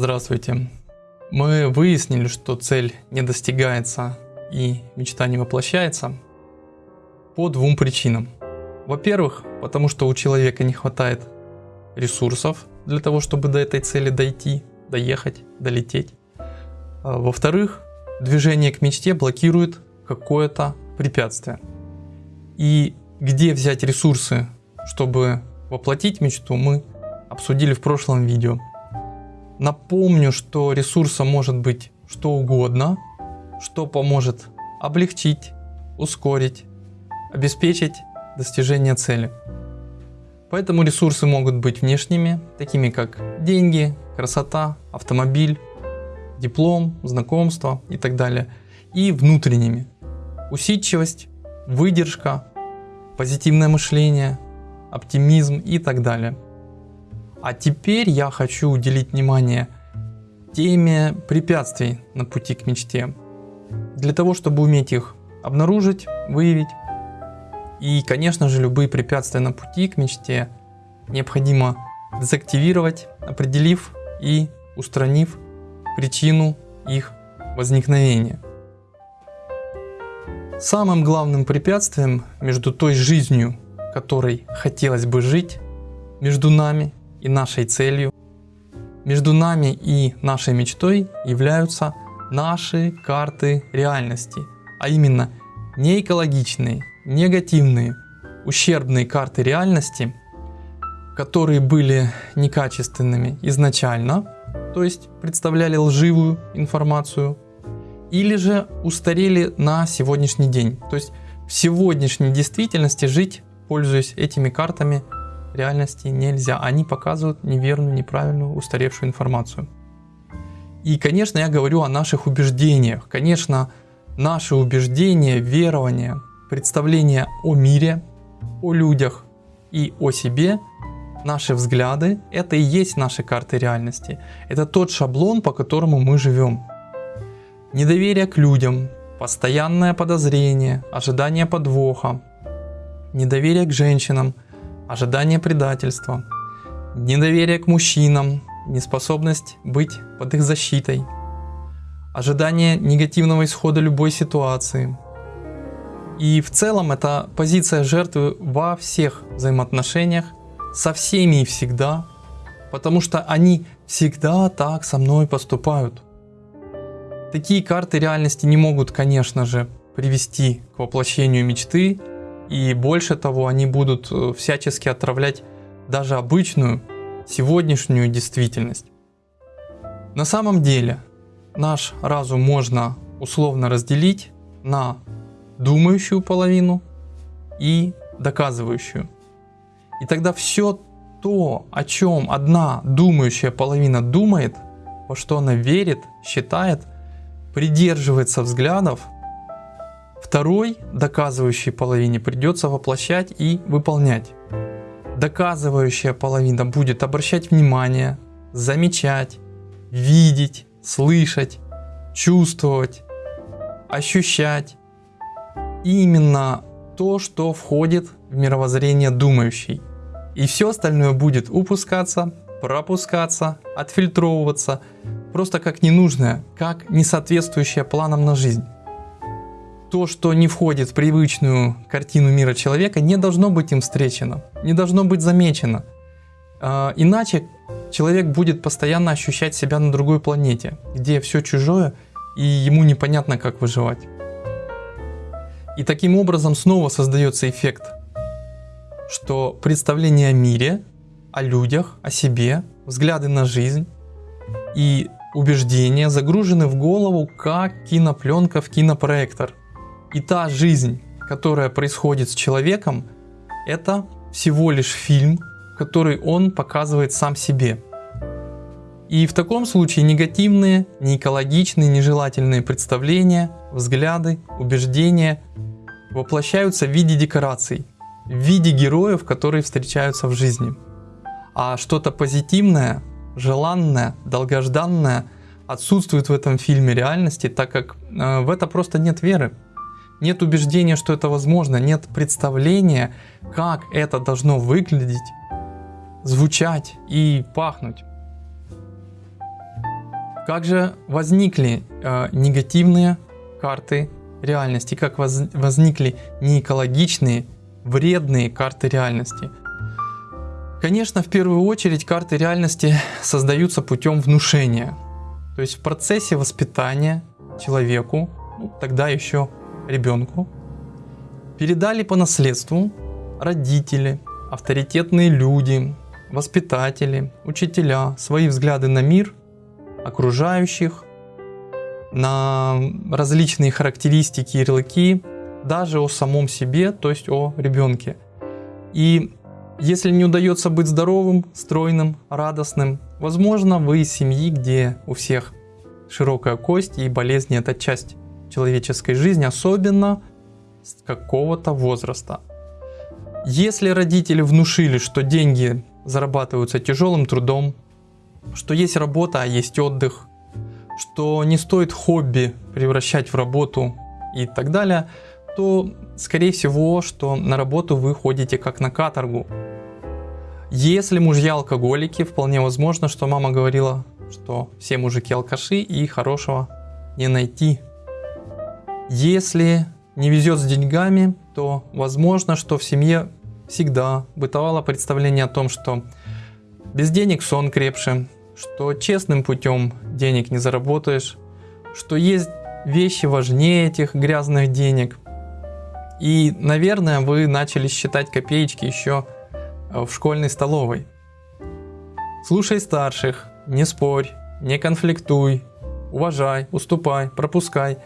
Здравствуйте. Мы выяснили, что цель не достигается и мечта не воплощается по двум причинам. Во-первых, потому что у человека не хватает ресурсов для того, чтобы до этой цели дойти, доехать, долететь. А Во-вторых, движение к мечте блокирует какое-то препятствие. И где взять ресурсы, чтобы воплотить мечту, мы обсудили в прошлом видео. Напомню, что ресурсом может быть что угодно, что поможет облегчить, ускорить, обеспечить достижение цели. Поэтому ресурсы могут быть внешними, такими как деньги, красота, автомобиль, диплом, знакомство и так далее. И внутренними. Усидчивость, выдержка, позитивное мышление, оптимизм и так далее. А теперь я хочу уделить внимание теме препятствий на пути к мечте. Для того, чтобы уметь их обнаружить, выявить. И, конечно же, любые препятствия на пути к мечте необходимо дезактивировать, определив и устранив причину их возникновения. Самым главным препятствием между той жизнью, которой хотелось бы жить, между нами и нашей целью, между нами и нашей мечтой являются наши карты реальности, а именно не экологичные, негативные, ущербные карты реальности, которые были некачественными изначально, то есть представляли лживую информацию, или же устарели на сегодняшний день. То есть в сегодняшней действительности жить, пользуясь этими картами, реальности нельзя. Они показывают неверную, неправильную, устаревшую информацию. И, конечно, я говорю о наших убеждениях. Конечно, наши убеждения, верования, представления о мире, о людях и о себе, наши взгляды, это и есть наши карты реальности. Это тот шаблон, по которому мы живем. Недоверие к людям, постоянное подозрение, ожидание подвоха, недоверие к женщинам – ожидание предательства, недоверие к мужчинам, неспособность быть под их защитой, ожидание негативного исхода любой ситуации. И в целом это позиция жертвы во всех взаимоотношениях, со всеми и всегда, потому что они всегда так со мной поступают. Такие карты реальности не могут, конечно же, привести к воплощению мечты, и больше того, они будут э, всячески отравлять даже обычную сегодняшнюю действительность. На самом деле наш разум можно условно разделить на думающую половину и доказывающую. И тогда все то, о чем одна думающая половина думает, во что она верит, считает, придерживается взглядов, Второй, доказывающей половине, придется воплощать и выполнять. Доказывающая половина будет обращать внимание, замечать, видеть, слышать, чувствовать, ощущать. Именно то, что входит в мировоззрение думающей. И все остальное будет упускаться, пропускаться, отфильтровываться, просто как ненужное, как несоответствующее планам на жизнь то, что не входит в привычную картину мира человека, не должно быть им встречено, не должно быть замечено. А, иначе человек будет постоянно ощущать себя на другой планете, где все чужое и ему непонятно, как выживать. И таким образом снова создается эффект, что представление о мире, о людях, о себе, взгляды на жизнь и убеждения загружены в голову как кинопленка в кинопроектор. И та жизнь, которая происходит с человеком, это всего лишь фильм, который он показывает сам себе. И в таком случае негативные, неэкологичные, нежелательные представления, взгляды, убеждения воплощаются в виде декораций, в виде героев, которые встречаются в жизни. А что-то позитивное, желанное, долгожданное отсутствует в этом фильме реальности, так как э, в это просто нет веры. Нет убеждения, что это возможно, нет представления, как это должно выглядеть, звучать и пахнуть. Как же возникли э, негативные карты реальности, как воз, возникли неэкологичные, вредные карты реальности? Конечно, в первую очередь карты реальности создаются путем внушения. То есть в процессе воспитания человеку, ну, тогда еще ребенку, передали по наследству родители, авторитетные люди, воспитатели, учителя свои взгляды на мир, окружающих, на различные характеристики, ярлыки, даже о самом себе, то есть о ребенке. И если не удается быть здоровым, стройным, радостным, возможно, вы из семьи, где у всех широкая кость и болезни это часть человеческой жизни, особенно с какого-то возраста. Если родители внушили, что деньги зарабатываются тяжелым трудом, что есть работа, а есть отдых, что не стоит хобби превращать в работу и так далее, то скорее всего, что на работу вы ходите как на каторгу. Если мужья алкоголики, вполне возможно, что мама говорила, что все мужики алкаши и хорошего не найти. Если не везет с деньгами, то возможно, что в семье всегда бытовало представление о том, что без денег сон крепше, что честным путем денег не заработаешь, что есть вещи важнее этих грязных денег. И, наверное, вы начали считать копеечки еще э, в школьной столовой. Слушай старших, не спорь, не конфликтуй, уважай, уступай, пропускай.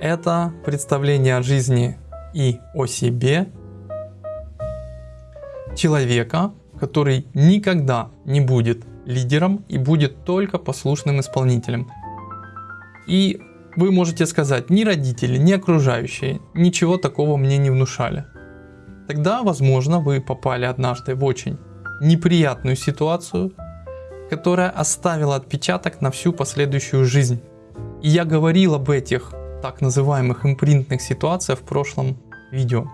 Это представление о жизни и о себе человека, который никогда не будет лидером и будет только послушным исполнителем. И вы можете сказать, ни родители, ни окружающие ничего такого мне не внушали. Тогда, возможно, вы попали однажды в очень неприятную ситуацию, которая оставила отпечаток на всю последующую жизнь. И я говорил об этих так называемых импринтных ситуациях в прошлом видео.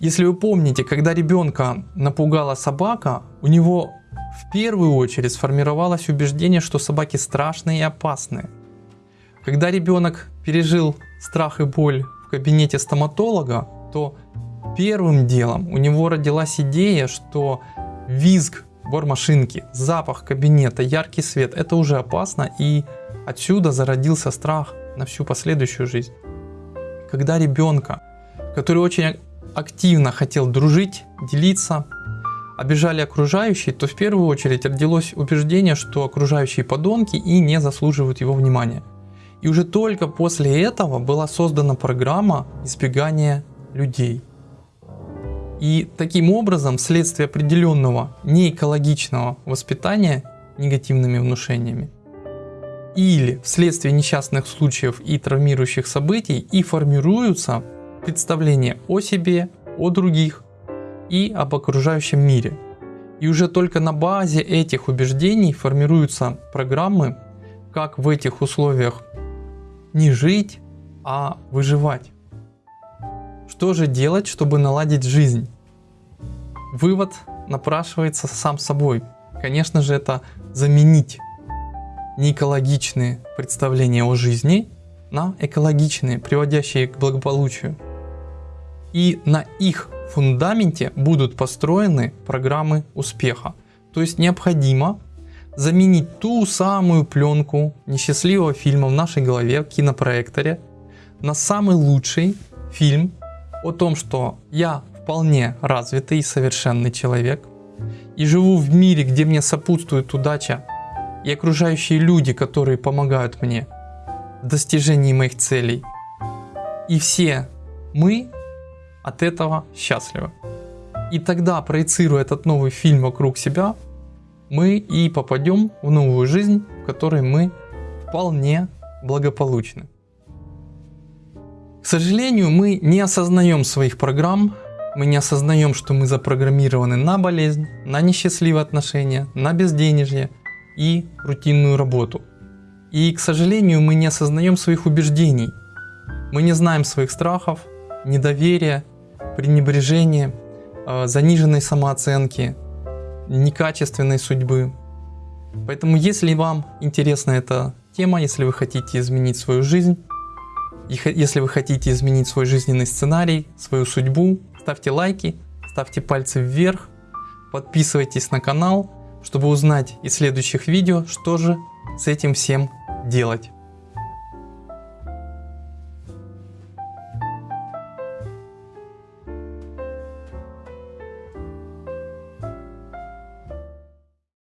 Если вы помните, когда ребенка напугала собака, у него в первую очередь сформировалось убеждение, что собаки страшные и опасные. Когда ребенок пережил страх и боль в кабинете стоматолога, то первым делом у него родилась идея, что визг бормашинки, запах кабинета, яркий свет, это уже опасно и отсюда зародился страх на всю последующую жизнь. Когда ребенка, который очень активно хотел дружить, делиться, обижали окружающие, то в первую очередь родилось убеждение, что окружающие подонки и не заслуживают его внимания. И уже только после этого была создана программа избегания людей. И таким образом, вследствие определенного неэкологичного воспитания негативными внушениями, или вследствие несчастных случаев и травмирующих событий и формируются представление о себе, о других и об окружающем мире. И уже только на базе этих убеждений формируются программы, как в этих условиях не жить, а выживать. Что же делать, чтобы наладить жизнь? Вывод напрашивается сам собой. Конечно же, это заменить неэкологичные представления о жизни на экологичные, приводящие к благополучию и на их фундаменте будут построены программы успеха. То есть необходимо заменить ту самую пленку несчастливого фильма в нашей голове, в кинопроекторе, на самый лучший фильм о том, что я вполне развитый и совершенный человек, и живу в мире, где мне сопутствует удача и окружающие люди, которые помогают мне в достижении моих целей. И все мы от этого счастливы. И тогда, проецируя этот новый фильм вокруг себя, мы и попадем в новую жизнь, в которой мы вполне благополучны. К сожалению, мы не осознаем своих программ, мы не осознаем, что мы запрограммированы на болезнь, на несчастливые отношения, на безденежье и рутинную работу. И, к сожалению, мы не осознаем своих убеждений. Мы не знаем своих страхов, недоверия, пренебрежения, э, заниженной самооценки, некачественной судьбы. Поэтому, если вам интересна эта тема, если вы хотите изменить свою жизнь, если вы хотите изменить свой жизненный сценарий, свою судьбу, ставьте лайки, ставьте пальцы вверх, подписывайтесь на канал, чтобы узнать из следующих видео, что же с этим всем делать.